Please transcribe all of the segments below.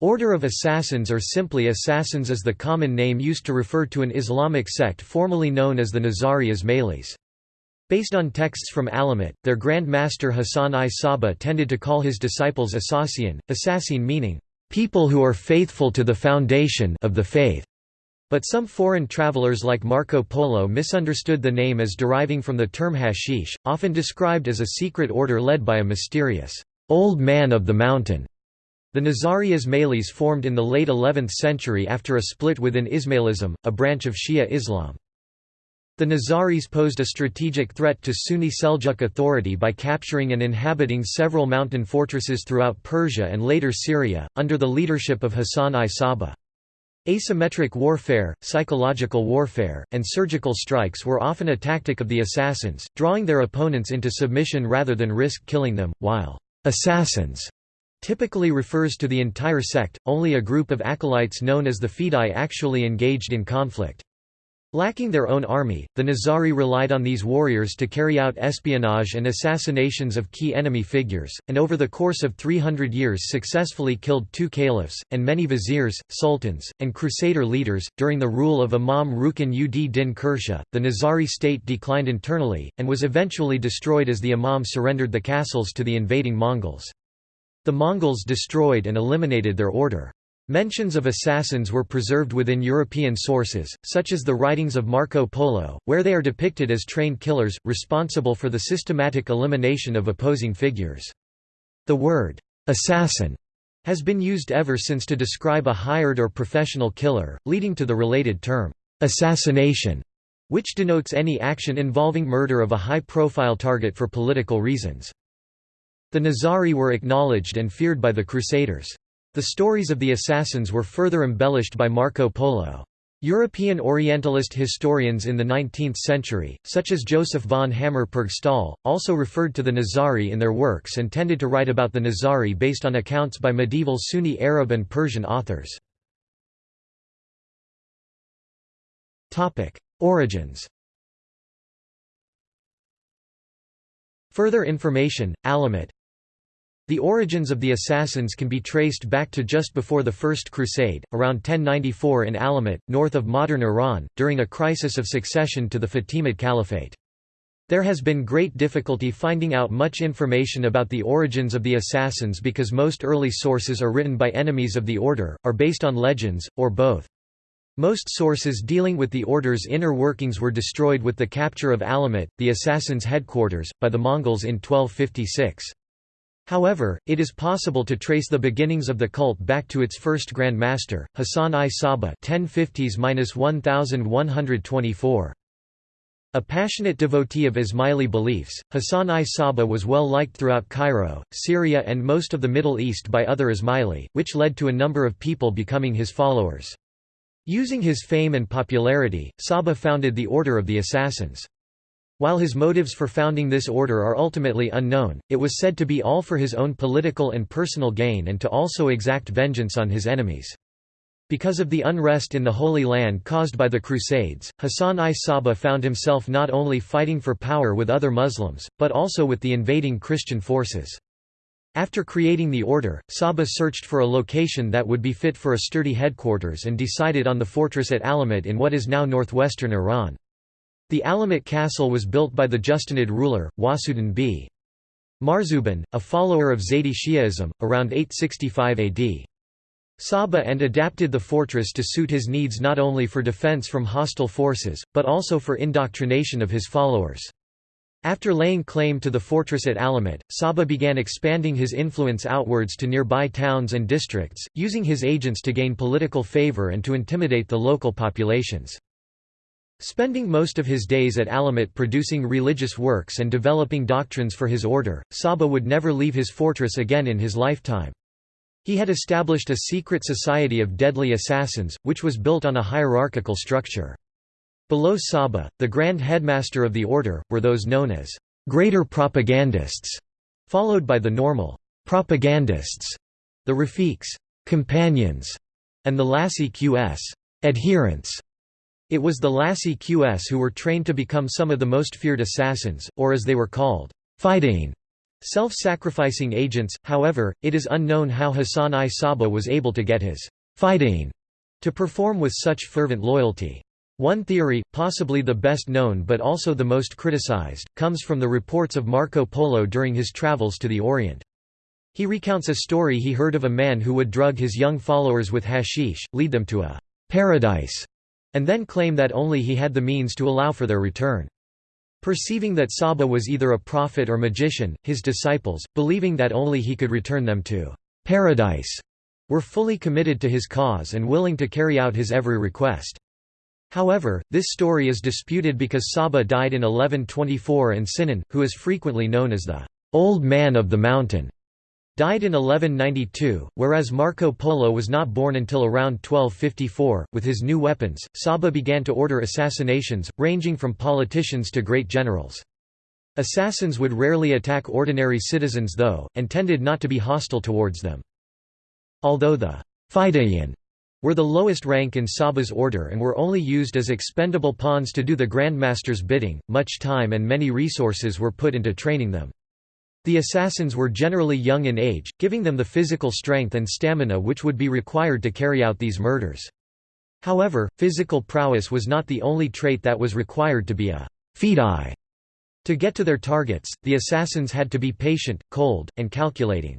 Order of Assassins or simply Assassins is the common name used to refer to an Islamic sect formerly known as the Nizari Ismailis. Based on texts from Alamut, their Grand Master Hassan I Saba tended to call his disciples Assassian, Assassin meaning, "...people who are faithful to the foundation of the faith." But some foreign travelers like Marco Polo misunderstood the name as deriving from the term hashish, often described as a secret order led by a mysterious, "...old man of the mountain." The Nizari Ismailis formed in the late 11th century after a split within Ismailism, a branch of Shia Islam. The Nizaris posed a strategic threat to Sunni Seljuk authority by capturing and inhabiting several mountain fortresses throughout Persia and later Syria, under the leadership of Hassan I Saba. Asymmetric warfare, psychological warfare, and surgical strikes were often a tactic of the assassins, drawing their opponents into submission rather than risk killing them, while assassins typically refers to the entire sect, only a group of acolytes known as the Fidai actually engaged in conflict. Lacking their own army, the Nizari relied on these warriors to carry out espionage and assassinations of key enemy figures, and over the course of 300 years successfully killed two caliphs, and many viziers, sultans, and crusader leaders. During the rule of Imam Rukn ud din Khurshah, the Nizari state declined internally, and was eventually destroyed as the Imam surrendered the castles to the invading Mongols. The Mongols destroyed and eliminated their order. Mentions of assassins were preserved within European sources, such as the writings of Marco Polo, where they are depicted as trained killers, responsible for the systematic elimination of opposing figures. The word, assassin, has been used ever since to describe a hired or professional killer, leading to the related term, assassination, which denotes any action involving murder of a high-profile target for political reasons. The Nizari were acknowledged and feared by the Crusaders. The stories of the assassins were further embellished by Marco Polo. European Orientalist historians in the 19th century, such as Joseph von Hammer-Purgstall, also referred to the Nizari in their works and tended to write about the Nizari based on accounts by medieval Sunni Arab and Persian authors. Origins Further information, Alamut, the origins of the assassins can be traced back to just before the First Crusade, around 1094 in Alamut, north of modern Iran, during a crisis of succession to the Fatimid Caliphate. There has been great difficulty finding out much information about the origins of the assassins because most early sources are written by enemies of the order, are based on legends, or both. Most sources dealing with the order's inner workings were destroyed with the capture of Alamut, the assassins' headquarters, by the Mongols in 1256. However, it is possible to trace the beginnings of the cult back to its first Grand Master, Hassan I Saba 1050s-1124. A passionate devotee of Ismaili beliefs, Hassan I Saba was well liked throughout Cairo, Syria and most of the Middle East by other Ismaili, which led to a number of people becoming his followers. Using his fame and popularity, Saba founded the Order of the Assassins. While his motives for founding this order are ultimately unknown, it was said to be all for his own political and personal gain and to also exact vengeance on his enemies. Because of the unrest in the Holy Land caused by the Crusades, Hassan I Saba found himself not only fighting for power with other Muslims, but also with the invading Christian forces. After creating the order, Saba searched for a location that would be fit for a sturdy headquarters and decided on the fortress at Alamut in what is now northwestern Iran. The Alamut castle was built by the Justanid ruler, Wahsudan b. Marzuban, a follower of Zaydi Shi'ism, around 865 AD. Saba and adapted the fortress to suit his needs not only for defense from hostile forces, but also for indoctrination of his followers. After laying claim to the fortress at Alamut, Saba began expanding his influence outwards to nearby towns and districts, using his agents to gain political favor and to intimidate the local populations. Spending most of his days at Alamut producing religious works and developing doctrines for his order, Saba would never leave his fortress again in his lifetime. He had established a secret society of deadly assassins, which was built on a hierarchical structure. Below Saba, the grand headmaster of the order, were those known as greater propagandists, followed by the normal propagandists, the rafiqs companions, and the lasiqs adherents. It was the Lasiqs who were trained to become some of the most feared assassins, or as they were called, Fidane. Self-sacrificing agents, however, it is unknown how Hassan I Saba was able to get his fighting to perform with such fervent loyalty. One theory, possibly the best known but also the most criticized, comes from the reports of Marco Polo during his travels to the Orient. He recounts a story he heard of a man who would drug his young followers with hashish, lead them to a paradise, and then claim that only he had the means to allow for their return. Perceiving that Saba was either a prophet or magician, his disciples, believing that only he could return them to paradise, were fully committed to his cause and willing to carry out his every request. However, this story is disputed because Saba died in 1124 and Sinan, who is frequently known as the «old man of the mountain», died in 1192, whereas Marco Polo was not born until around 1254. With his new weapons, Saba began to order assassinations, ranging from politicians to great generals. Assassins would rarely attack ordinary citizens though, and tended not to be hostile towards them. Although the Fidayeen were the lowest rank in Saba's order and were only used as expendable pawns to do the Grandmaster's bidding, much time and many resources were put into training them. The assassins were generally young in age, giving them the physical strength and stamina which would be required to carry out these murders. However, physical prowess was not the only trait that was required to be a fidai. To get to their targets, the assassins had to be patient, cold, and calculating.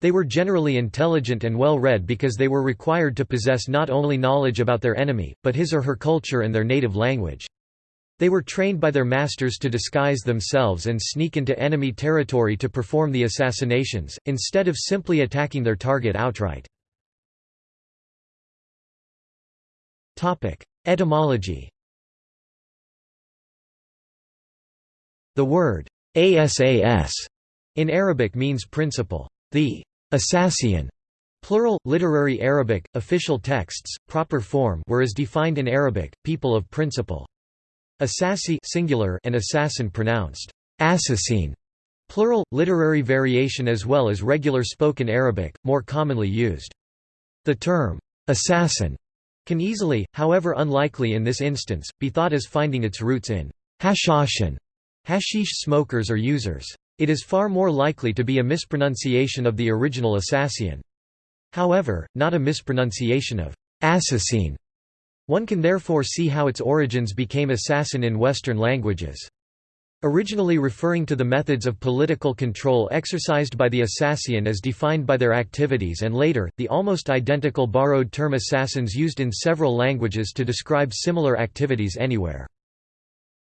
They were generally intelligent and well-read because they were required to possess not only knowledge about their enemy, but his or her culture and their native language. They were trained by their masters to disguise themselves and sneak into enemy territory to perform the assassinations, instead of simply attacking their target outright. Etymology The word asas in Arabic means principle. The Assassian plural, literary Arabic, official texts, proper form were as defined in Arabic, people of principle. Assassi singular and assassin pronounced assassin, plural, literary variation as well as regular spoken Arabic, more commonly used. The term assassin can easily, however unlikely in this instance, be thought as finding its roots in hashashin, hashish smokers or users. It is far more likely to be a mispronunciation of the original Assassian. However, not a mispronunciation of assassin. One can therefore see how its origins became assassin in Western languages. Originally referring to the methods of political control exercised by the assassin as defined by their activities and later, the almost identical borrowed term assassins used in several languages to describe similar activities anywhere.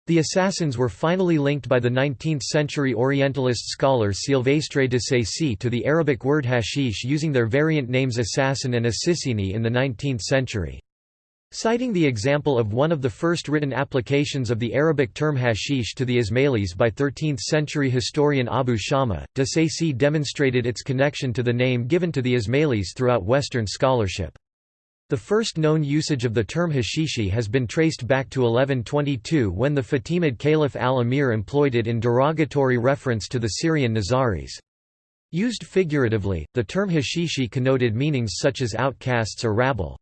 The assassins were finally linked by the 19th-century Orientalist scholar Silvestre de Sacy to the Arabic word hashish using their variant names assassin and assissini in the 19th century. Citing the example of one of the first written applications of the Arabic term hashish to the Ismailis by 13th-century historian Abu Shama, de demonstrated its connection to the name given to the Ismailis throughout Western scholarship. The first known usage of the term hashishi has been traced back to 1122 when the Fatimid Caliph al-Amir employed it in derogatory reference to the Syrian Nizaris. Used figuratively, the term hashishi connoted meanings such as outcasts or rabble.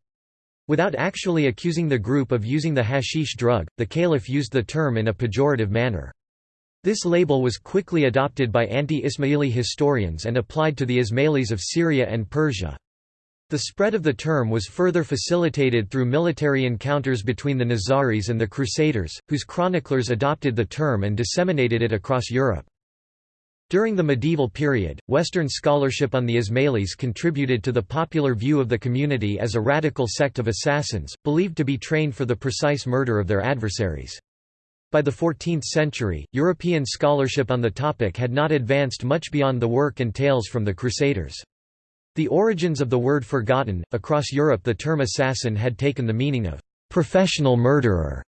Without actually accusing the group of using the hashish drug, the caliph used the term in a pejorative manner. This label was quickly adopted by anti-Ismaili historians and applied to the Ismailis of Syria and Persia. The spread of the term was further facilitated through military encounters between the Nizaris and the Crusaders, whose chroniclers adopted the term and disseminated it across Europe. During the medieval period, Western scholarship on the Ismailis contributed to the popular view of the community as a radical sect of assassins, believed to be trained for the precise murder of their adversaries. By the 14th century, European scholarship on the topic had not advanced much beyond the work and tales from the Crusaders. The origins of the word forgotten, across Europe the term assassin had taken the meaning of professional murderer.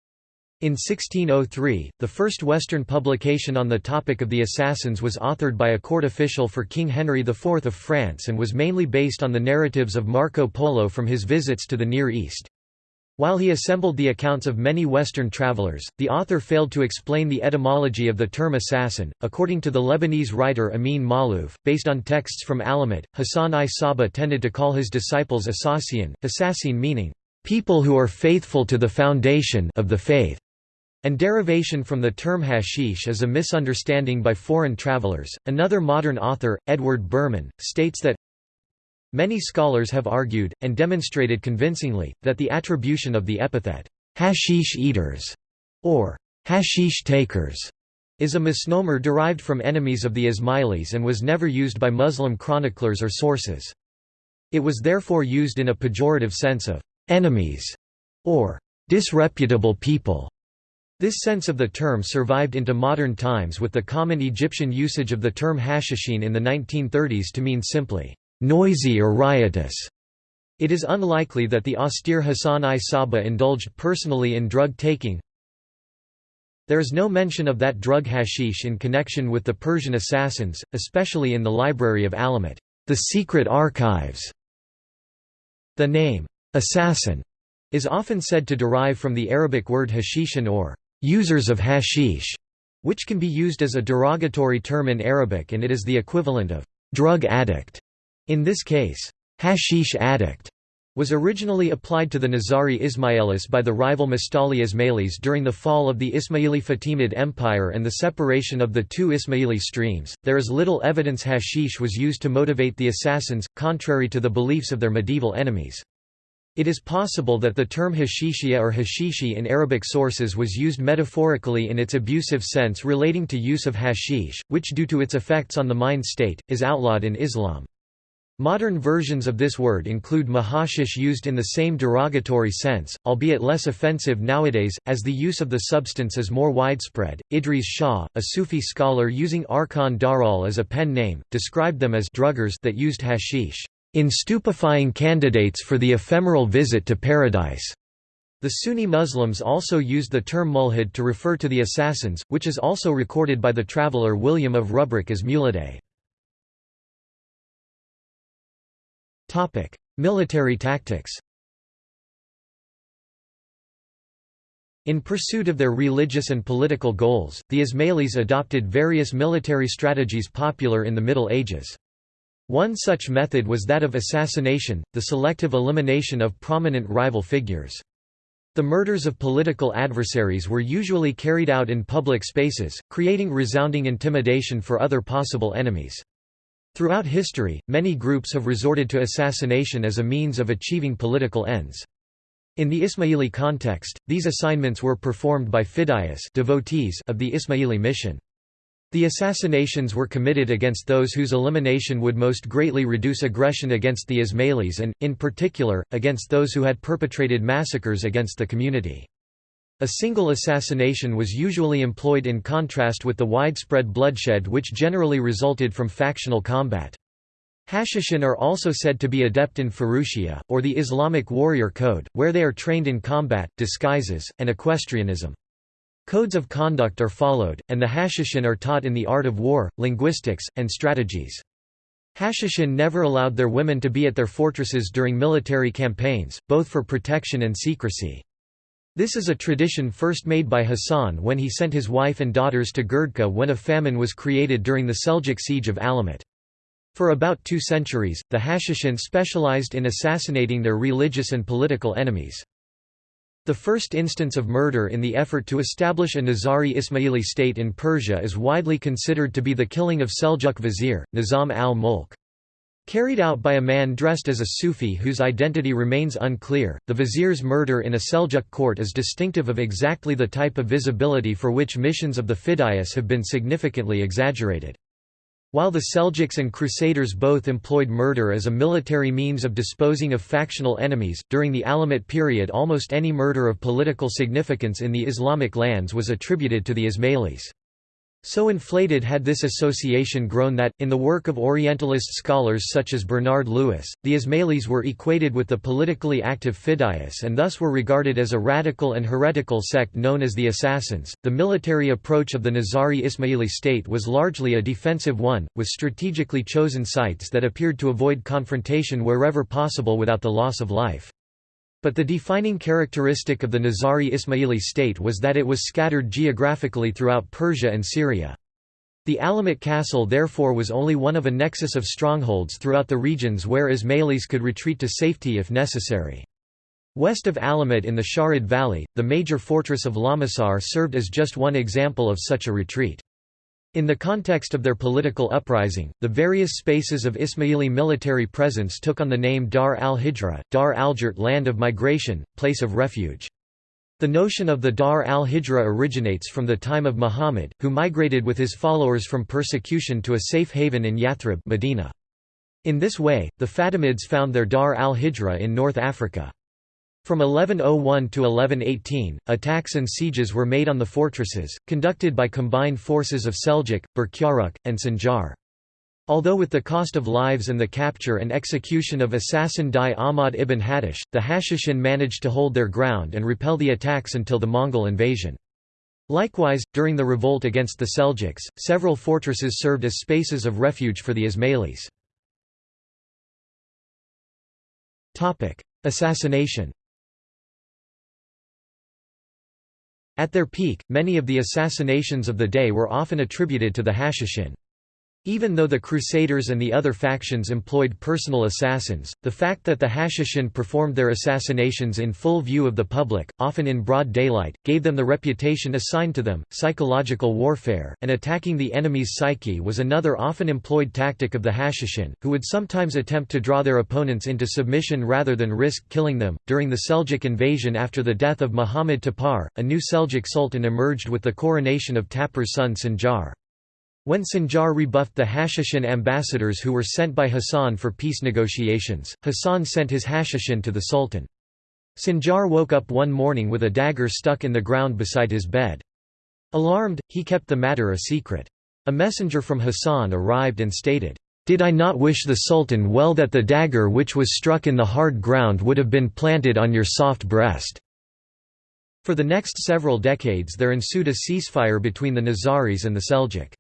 In 1603, the first Western publication on the topic of the assassins was authored by a court official for King Henry IV of France and was mainly based on the narratives of Marco Polo from his visits to the Near East. While he assembled the accounts of many Western travelers, the author failed to explain the etymology of the term assassin. According to the Lebanese writer Amin Maalouf, based on texts from Alamut, Hassan I Saba tended to call his disciples Assassian, Assassin meaning, people who are faithful to the foundation of the faith. And derivation from the term hashish is a misunderstanding by foreign travelers. Another modern author, Edward Burman, states that Many scholars have argued, and demonstrated convincingly, that the attribution of the epithet, hashish eaters, or hashish takers, is a misnomer derived from enemies of the Ismailis and was never used by Muslim chroniclers or sources. It was therefore used in a pejorative sense of enemies or disreputable people. This sense of the term survived into modern times with the common Egyptian usage of the term hashishin in the 1930s to mean simply noisy or riotous. It is unlikely that the austere Hassan I Sabbah indulged personally in drug taking. There is no mention of that drug hashish in connection with the Persian assassins, especially in the Library of Alamut, the secret archives. The name, assassin, is often said to derive from the Arabic word hashishin or users of hashish, which can be used as a derogatory term in Arabic and it is the equivalent of drug addict. In this case, hashish addict was originally applied to the Nizari Ismailis by the rival Mustali Ismailis during the fall of the Ismaili Fatimid Empire and the separation of the two Ismaili streams. There is little evidence hashish was used to motivate the assassins, contrary to the beliefs of their medieval enemies. It is possible that the term hashishia or hashishi in Arabic sources was used metaphorically in its abusive sense relating to use of hashish, which due to its effects on the mind state, is outlawed in Islam. Modern versions of this word include mahashish used in the same derogatory sense, albeit less offensive nowadays, as the use of the substance is more widespread. Idries Shah, a Sufi scholar using Arkon Daraul as a pen name, described them as druggers that used hashish in stupefying candidates for the ephemeral visit to paradise. The Sunni Muslims also used the term mulhid to refer to the assassins, which is also recorded by the traveller William of Rubruck as. Topic: Military tactics. In pursuit of their religious and political goals, the Ismailis adopted various military strategies popular in the Middle Ages. One such method was that of assassination, the selective elimination of prominent rival figures. The murders of political adversaries were usually carried out in public spaces, creating resounding intimidation for other possible enemies. Throughout history, many groups have resorted to assassination as a means of achieving political ends. In the Ismaili context, these assignments were performed by fidayas devotees of the Ismaili mission. The assassinations were committed against those whose elimination would most greatly reduce aggression against the Ismailis and, in particular, against those who had perpetrated massacres against the community. A single assassination was usually employed in contrast with the widespread bloodshed which generally resulted from factional combat. Hashishin are also said to be adept in Furusiyya, or the Islamic warrior code, where they are trained in combat, disguises, and equestrianism. Codes of conduct are followed, and the Hashishin are taught in the art of war, linguistics, and strategies. Hashishin never allowed their women to be at their fortresses during military campaigns, both for protection and secrecy. This is a tradition first made by Hassan when he sent his wife and daughters to Girdkuh when a famine was created during the Seljuk siege of Alamut. For about two centuries, the Hashishin specialized in assassinating their religious and political enemies. The first instance of murder in the effort to establish a Nizari Ismaili state in Persia is widely considered to be the killing of Seljuk vizier, Nizam al-Mulk. Carried out by a man dressed as a Sufi whose identity remains unclear, the vizier's murder in a Seljuk court is distinctive of exactly the type of visibility for which missions of the Fidayas have been significantly exaggerated. While the Seljuks and Crusaders both employed murder as a military means of disposing of factional enemies, during the Alamut period almost any murder of political significance in the Islamic lands was attributed to the Ismailis. So inflated had this association grown that, in the work of Orientalist scholars such as Bernard Lewis, the Ismailis were equated with the politically active Fidayas and thus were regarded as a radical and heretical sect known as the Assassins. The military approach of the Nizari Ismaili state was largely a defensive one, with strategically chosen sites that appeared to avoid confrontation wherever possible without the loss of life. But the defining characteristic of the Nizari Ismaili state was that it was scattered geographically throughout Persia and Syria. The Alamut castle therefore was only one of a nexus of strongholds throughout the regions where Ismailis could retreat to safety if necessary. West of Alamut in the Shahrud Valley, the major fortress of Lamasar served as just one example of such a retreat. In the context of their political uprising, the various spaces of Ismaili military presence took on the name Dar al-Hijra, Dar al-Jurt land of migration, place of refuge. The notion of the Dar al-Hijra originates from the time of Muhammad, who migrated with his followers from persecution to a safe haven in Yathrib Medina. In this way, the Fatimids found their Dar al-Hijra in North Africa. From 1101 to 1118, attacks and sieges were made on the fortresses, conducted by combined forces of Seljuk, Berkyaruk, and Sanjar. Although with the cost of lives and the capture and execution of assassin Dai Ahmad ibn Attash, the Hashishin managed to hold their ground and repel the attacks until the Mongol invasion. Likewise, during the revolt against the Seljuks, several fortresses served as spaces of refuge for the Ismailis. Assassination At their peak, many of the assassinations of the day were often attributed to the Hashishin. Even though the Crusaders and the other factions employed personal assassins, the fact that the Hashishin performed their assassinations in full view of the public, often in broad daylight, gave them the reputation assigned to them. Psychological warfare, and attacking the enemy's psyche was another often employed tactic of the Hashishin, who would sometimes attempt to draw their opponents into submission rather than risk killing them. During the Seljuk invasion after the death of Muhammad Tapar, a new Seljuk sultan emerged with the coronation of Tapar's son Sanjar. When Sanjar rebuffed the Hashishin ambassadors who were sent by Hassan for peace negotiations, Hassan sent his Hashishin to the Sultan. Sanjar woke up one morning with a dagger stuck in the ground beside his bed. Alarmed, he kept the matter a secret. A messenger from Hassan arrived and stated, "'Did I not wish the Sultan well that the dagger which was struck in the hard ground would have been planted on your soft breast?' For the next several decades there ensued a ceasefire between the Nizaris and the Seljuk.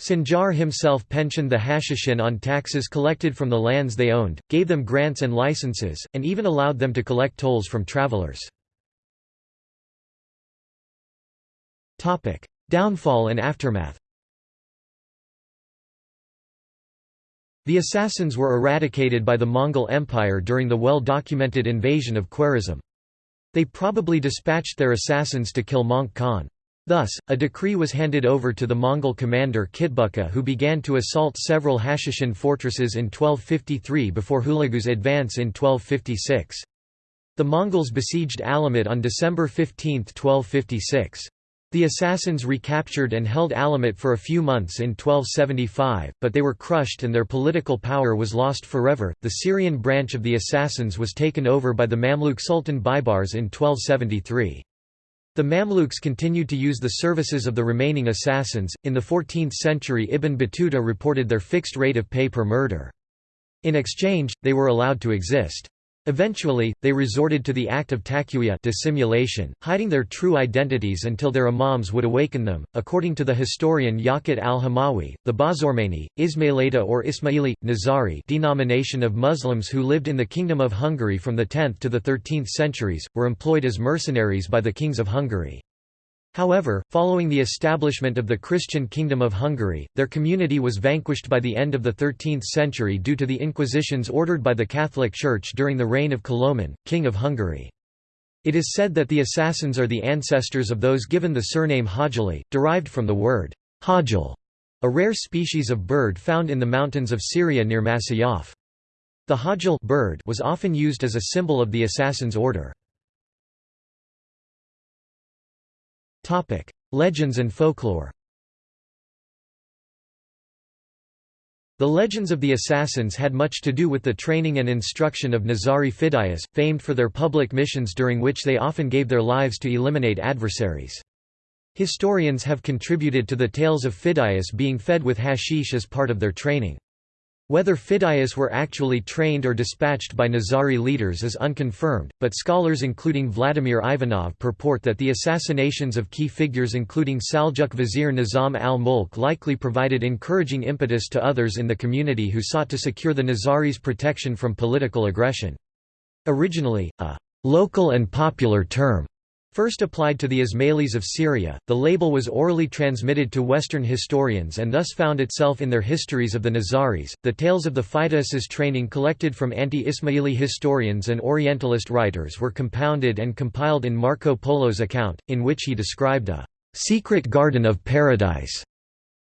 Sanjar himself pensioned the Hashishin on taxes collected from the lands they owned, gave them grants and licenses, and even allowed them to collect tolls from travelers. Downfall and aftermath The assassins were eradicated by the Mongol Empire during the well-documented invasion of Khwarezm. They probably dispatched their assassins to kill Möngke Khan. Thus, a decree was handed over to the Mongol commander Kitbuka who began to assault several Hashishin fortresses in 1253 before Hulagu's advance in 1256. The Mongols besieged Alamut on December 15, 1256. The assassins recaptured and held Alamut for a few months in 1275, but they were crushed and their political power was lost forever. The Syrian branch of the assassins was taken over by the Mamluk Sultan Baibars in 1273. The Mamluks continued to use the services of the remaining assassins. In the 14th century, Ibn Battuta reported their fixed rate of pay per murder. In exchange, they were allowed to exist. Eventually, they resorted to the act of taqiyya dissimulation, hiding their true identities until their imams would awaken them. According to the historian Yaqut al-Hamawi, the Bazormani, Ismailita or Ismaili, Nizari denomination of Muslims who lived in the Kingdom of Hungary from the 10th to the 13th centuries, were employed as mercenaries by the kings of Hungary. However, following the establishment of the Christian Kingdom of Hungary, their community was vanquished by the end of the 13th century due to the inquisitions ordered by the Catholic Church during the reign of Kaloman, King of Hungary. It is said that the assassins are the ancestors of those given the surname Hajali, derived from the word hajal, a rare species of bird found in the mountains of Syria near Masyaf. The hajal bird was often used as a symbol of the assassin's order. Topic: Legends and folklore. The legends of the assassins had much to do with the training and instruction of Nizari Fidayas, famed for their public missions during which they often gave their lives to eliminate adversaries. Historians have contributed to the tales of Fidayas being fed with hashish as part of their training. Whether Fidayas were actually trained or dispatched by Nizari leaders is unconfirmed, but scholars including Vladimir Ivanov purport that the assassinations of key figures including Saljuk Vizier Nizam al-Mulk likely provided encouraging impetus to others in the community who sought to secure the Nizaris' protection from political aggression. Originally, a «local and popular term» First applied to the Ismailis of Syria, the label was orally transmitted to Western historians and thus found itself in their histories of the Nizaris. The tales of the Fidaises training collected from anti Ismaili historians and Orientalist writers were compounded and compiled in Marco Polo's account, in which he described a secret garden of paradise.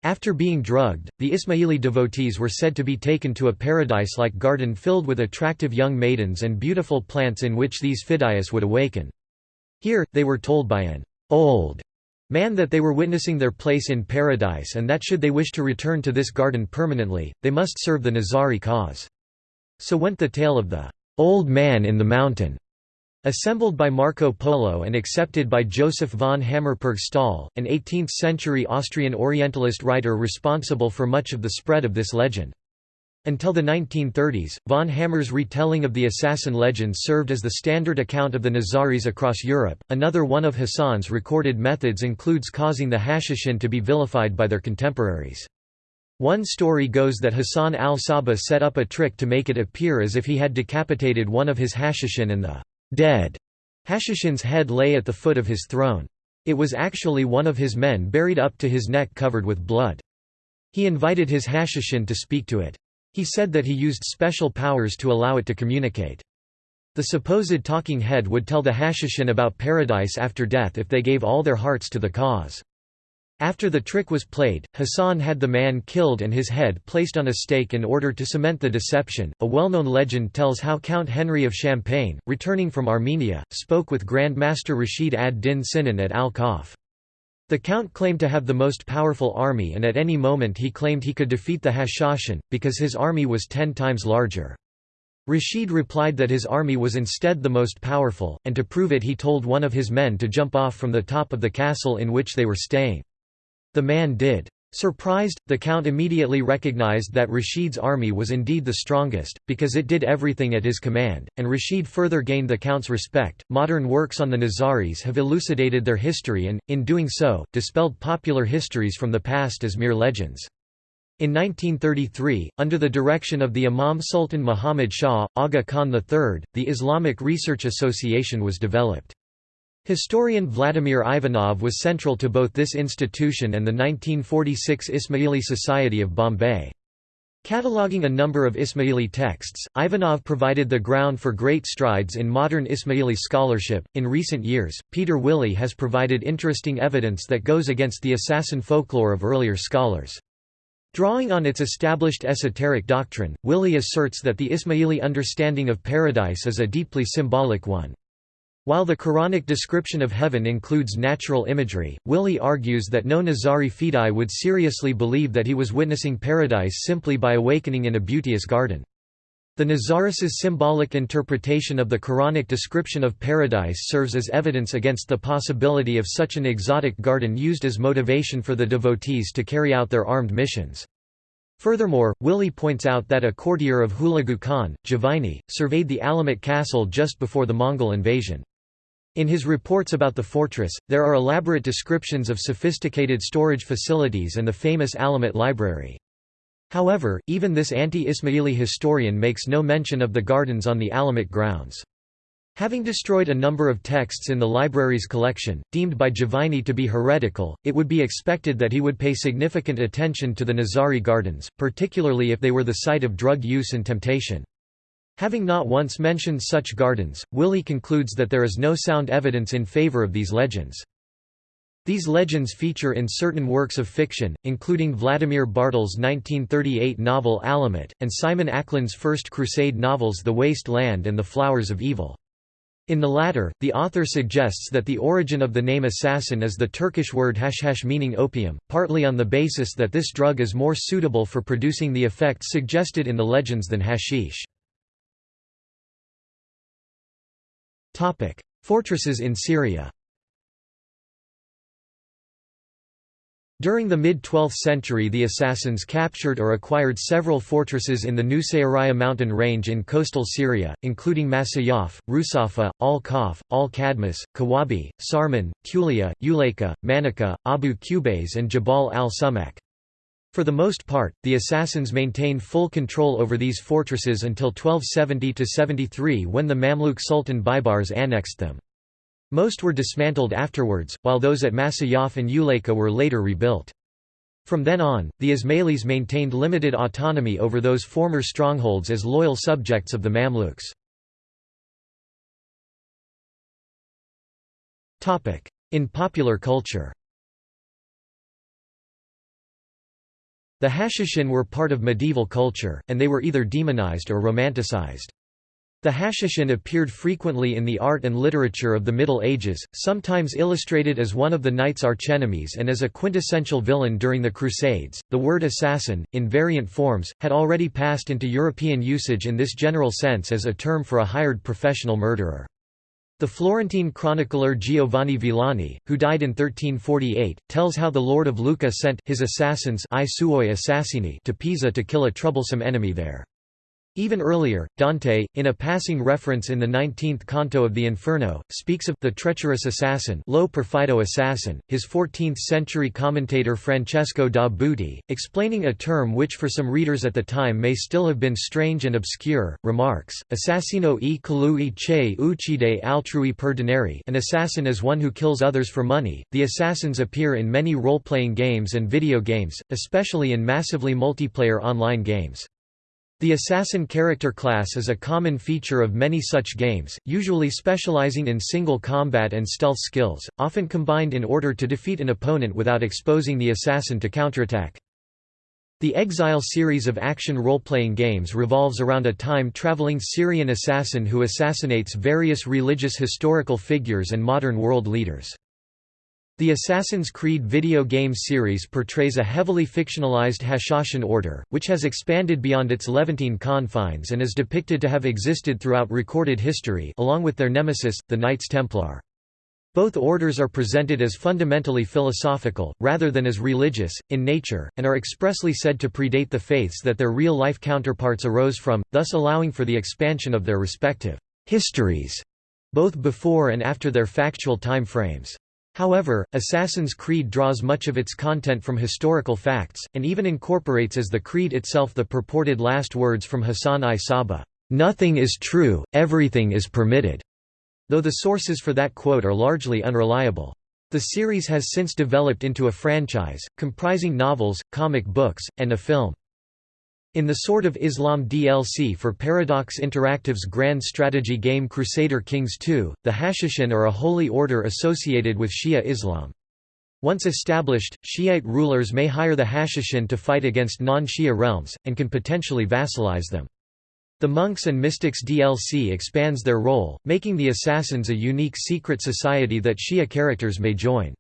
After being drugged, the Ismaili devotees were said to be taken to a paradise like garden filled with attractive young maidens and beautiful plants in which these fidayas would awaken. Here, they were told by an old man that they were witnessing their place in paradise and that should they wish to return to this garden permanently, they must serve the Nizari cause. So went the tale of the old man in the mountain, assembled by Marco Polo and accepted by Joseph von Hammer-Purgstall, an 18th-century Austrian Orientalist writer responsible for much of the spread of this legend. Until the 1930s, von Hammer's retelling of the assassin legends served as the standard account of the Nizaris across Europe. Another one of Hassan's recorded methods includes causing the Hashishin to be vilified by their contemporaries. One story goes that Hassan al-Sabah set up a trick to make it appear as if he had decapitated one of his Hashishin and the dead Hashishin's head lay at the foot of his throne. It was actually one of his men buried up to his neck covered with blood. He invited his Hashishin to speak to it. He said that he used special powers to allow it to communicate. The supposed talking head would tell the Hashishin about paradise after death if they gave all their hearts to the cause. After the trick was played, Hassan had the man killed and his head placed on a stake in order to cement the deception. A well known legend tells how Count Henry of Champagne, returning from Armenia, spoke with Grand Master Rashid ad Din Sinan at Al Kaf. The count claimed to have the most powerful army and at any moment he claimed he could defeat the Hashashin, because his army was ten times larger. Rashid replied that his army was instead the most powerful, and to prove it he told one of his men to jump off from the top of the castle in which they were staying. The man did. Surprised, the Count immediately recognized that Rashid's army was indeed the strongest, because it did everything at his command, and Rashid further gained the Count's respect. Modern works on the Nizaris have elucidated their history and, in doing so, dispelled popular histories from the past as mere legends. In 1933, under the direction of the Imam Sultan Muhammad Shah, Aga Khan III, the Islamic Research Association was developed. Historian Vladimir Ivanov was central to both this institution and the 1946 Ismaili Society of Bombay. Cataloguing a number of Ismaili texts, Ivanov provided the ground for great strides in modern Ismaili scholarship. In recent years, Peter Willey has provided interesting evidence that goes against the assassin folklore of earlier scholars. Drawing on its established esoteric doctrine, Willey asserts that the Ismaili understanding of paradise is a deeply symbolic one. While the Quranic description of heaven includes natural imagery, Willey argues that no Nizari Fidai would seriously believe that he was witnessing paradise simply by awakening in a beauteous garden. The Nizaris' symbolic interpretation of the Quranic description of paradise serves as evidence against the possibility of such an exotic garden used as motivation for the devotees to carry out their armed missions. Furthermore, Willey points out that a courtier of Hulagu Khan, Juvayni, surveyed the Alamut castle just before the Mongol invasion. In his reports about the fortress, there are elaborate descriptions of sophisticated storage facilities and the famous Alamut library. However, even this anti-Ismaili historian makes no mention of the gardens on the Alamut grounds. Having destroyed a number of texts in the library's collection, deemed by Juvayni to be heretical, it would be expected that he would pay significant attention to the Nizari gardens, particularly if they were the site of drug use and temptation. Having not once mentioned such gardens, Willey concludes that there is no sound evidence in favor of these legends. These legends feature in certain works of fiction, including Vladimir Bartol's 1938 novel Alamut, and Simon Acland's First Crusade novels The Waste Land and The Flowers of Evil. In the latter, the author suggests that the origin of the name assassin is the Turkish word hashhash meaning opium, partly on the basis that this drug is more suitable for producing the effects suggested in the legends than hashish. Fortresses in Syria During the mid-12th century the assassins captured or acquired several fortresses in the Nusairiyah mountain range in coastal Syria, including Masyaf, Rusafa, Al-Kaf, Al-Kadmas, Kawabi, Sarman, Kulia, Uleka, Manika, Abu Qubais and Jabal al-Sumak. For the most part, the assassins maintained full control over these fortresses until 1270–73 when the Mamluk Sultan Baibars annexed them. Most were dismantled afterwards, while those at Masyaf and Uleyka were later rebuilt. From then on, the Ismailis maintained limited autonomy over those former strongholds as loyal subjects of the Mamluks. In popular culture The Hashishin were part of medieval culture, and they were either demonized or romanticized. The Hashishin appeared frequently in the art and literature of the Middle Ages, sometimes illustrated as one of the knight's archenemies and as a quintessential villain during the Crusades. The word assassin, in variant forms, had already passed into European usage in this general sense as a term for a hired professional murderer. The Florentine chronicler Giovanni Villani, who died in 1348, tells how the lord of Lucca sent his assassins I suoi assassini to Pisa to kill a troublesome enemy there. Even earlier, Dante, in a passing reference in the 19th canto of the Inferno, speaks of the treacherous assassin, lo perfido assassin. His 14th-century commentator Francesco da Buti, explaining a term which for some readers at the time may still have been strange and obscure, remarks: "Assassino e colui che uccide altrui per denari." An assassin is one who kills others for money. The assassins appear in many role-playing games and video games, especially in massively multiplayer online games. The assassin character class is a common feature of many such games, usually specializing in single combat and stealth skills, often combined in order to defeat an opponent without exposing the assassin to counterattack. The Exile series of action role-playing games revolves around a time-traveling Syrian assassin who assassinates various religious historical figures and modern world leaders. The Assassin's Creed video game series portrays a heavily fictionalized Hashashin order, which has expanded beyond its Levantine confines and is depicted to have existed throughout recorded history along with their nemesis, the Knights Templar. Both orders are presented as fundamentally philosophical, rather than as religious, in nature, and are expressly said to predate the faiths that their real-life counterparts arose from, thus allowing for the expansion of their respective histories, both before and after their factual time frames. However, Assassin's Creed draws much of its content from historical facts, and even incorporates as the creed itself the purported last words from Hassan I Sabbah, "'Nothing is true, everything is permitted'", though the sources for that quote are largely unreliable. The series has since developed into a franchise, comprising novels, comic books, and a film. In the Sword of Islam DLC for Paradox Interactive's grand strategy game Crusader Kings II, the Hashishin are a holy order associated with Shia Islam. Once established, Shiite rulers may hire the Hashishin to fight against non-Shia realms, and can potentially vassalize them. The Monks and Mystics DLC expands their role, making the Assassins a unique secret society that Shia characters may join.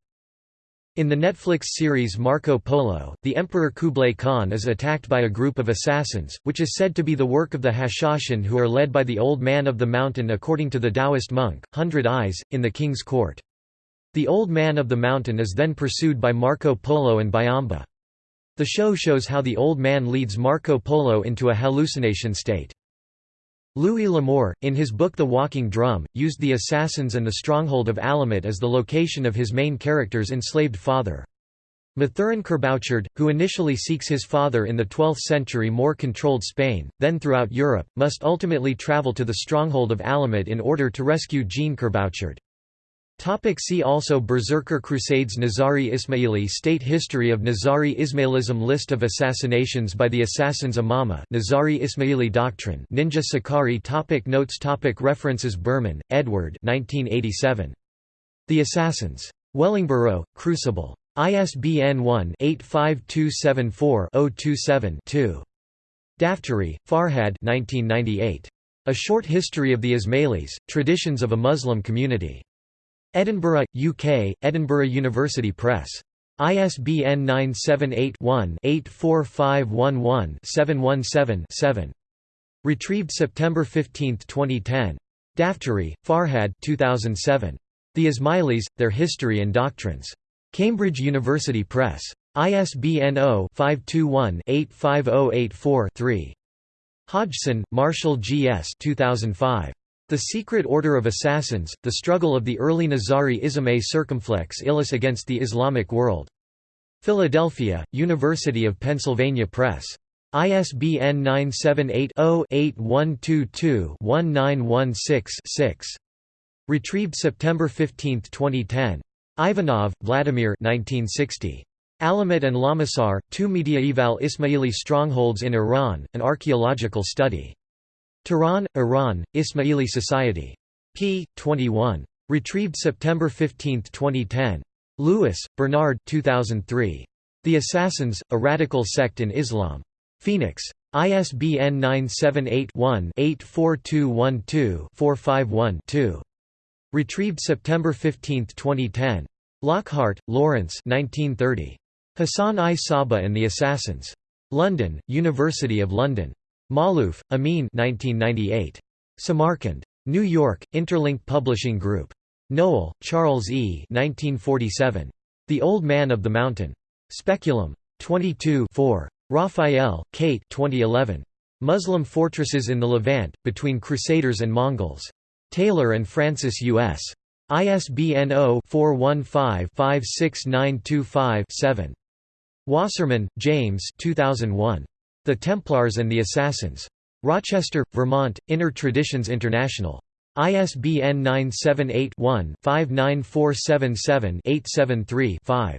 In the Netflix series Marco Polo, the Emperor Kublai Khan is attacked by a group of assassins, which is said to be the work of the Hashashin who are led by the Old Man of the Mountain according to the Taoist monk, Hundred Eyes, in the king's court. The Old Man of the Mountain is then pursued by Marco Polo and Byamba. The show shows how the Old Man leads Marco Polo into a hallucination state. Louis L'Amour, in his book The Walking Drum, used the assassins and the stronghold of Alamut as the location of his main character's enslaved father. Mathurin Kerbouchard, who initially seeks his father in the 12th century more controlled Spain, then throughout Europe, must ultimately travel to the stronghold of Alamut in order to rescue Jean Kerbouchard. Topic see also Berserker Crusades Nizari Ismaili State History of Nizari Ismailism List of assassinations by the Assassins Imama Nizari Ismaili Doctrine Ninja Sicarii topic Notes topic References Burman, Edward 1987. The Assassins. Wellingborough, Crucible. ISBN 1-85274-027-2. Daftary, Farhad 1998. A Short History of the Ismailis, Traditions of a Muslim Community. Edinburgh, UK, Edinburgh University Press. ISBN 978-1-84511-717-7. Retrieved September 15, 2010. Daftary, Farhad 2007. The Ismailis, Their History and Doctrines. Cambridge University Press. ISBN 0-521-85084-3. Hodgson, Marshall G. S. 2005. The Secret Order of Assassins, The Struggle of the Early Nizari Ismay Circumflex Illis Against the Islamic World. Philadelphia, University of Pennsylvania Press. ISBN 978 0 8122 1916 6. Retrieved September 15, 2010. Ivanov, Vladimir 1960. Alamut and Lamasar, Two Mediaeval Ismaili Strongholds in Iran, An Archaeological Study. Tehran, Iran, Ismaili Society. p. 21. Retrieved September 15, 2010. Lewis, Bernard 2003. The Assassins, A Radical Sect in Islam. Phoenix. ISBN 978-1-84212-451-2. Retrieved September 15, 2010. Lockhart, Lawrence 1930. Hassan I Saba and the Assassins. London, University of London. Maalouf, Amin 1998. Samarkand. New York, Interlink Publishing Group. Nowell, Charles E. 1947. The Old Man of the Mountain. Speculum. 22 4. Raphael, Kate 2011. Muslim Fortresses in the Levant, Between Crusaders and Mongols. Taylor and Francis U.S. ISBN 0-415-56925-7. Wasserman, James 2001. The Templars and the Assassins. Rochester, Vermont, Inner Traditions International. ISBN 978-1-59477-873-5.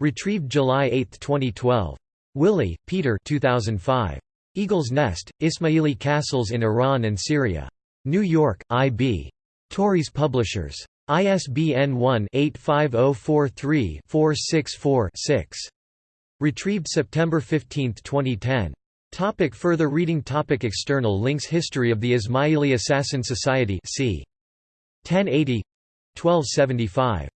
Retrieved July 8, 2012. Willey, Peter 2005. Eagle's Nest, Ismaili Castles in Iran and Syria. New York, I.B. Tauris Publishers. ISBN 1-85043-464-6. Retrieved September 15, 2010. Topic further reading topic External links History of the Ismaili Assassin Society c. 1080 1275